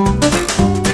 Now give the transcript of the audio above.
Música